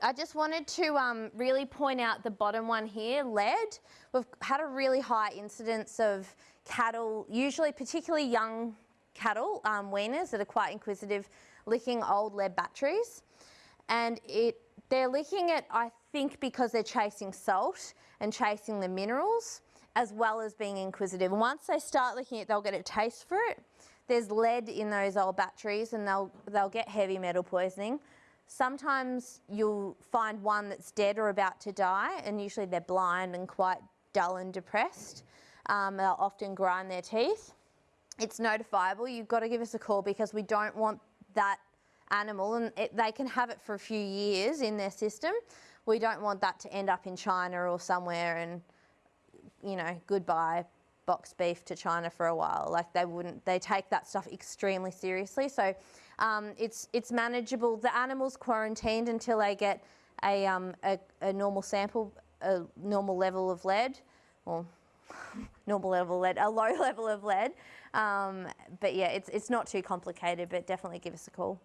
I just wanted to um, really point out the bottom one here, lead. We've had a really high incidence of cattle, usually particularly young cattle, um, weaners that are quite inquisitive, licking old lead batteries. And it, they're licking it, I think, because they're chasing salt and chasing the minerals, as well as being inquisitive. And once they start licking it, they'll get a taste for it. There's lead in those old batteries and they'll, they'll get heavy metal poisoning. Sometimes you'll find one that's dead or about to die, and usually they're blind and quite dull and depressed. Um, they'll often grind their teeth. It's notifiable. You've got to give us a call because we don't want that animal, and it, they can have it for a few years in their system. We don't want that to end up in China or somewhere and, you know, goodbye box beef to China for a while. Like they wouldn't, they take that stuff extremely seriously. So um, it's, it's manageable. The animal's quarantined until they get a, um, a, a normal sample, a normal level of lead, or normal level lead, a low level of lead. Um, but yeah, it's, it's not too complicated, but definitely give us a call.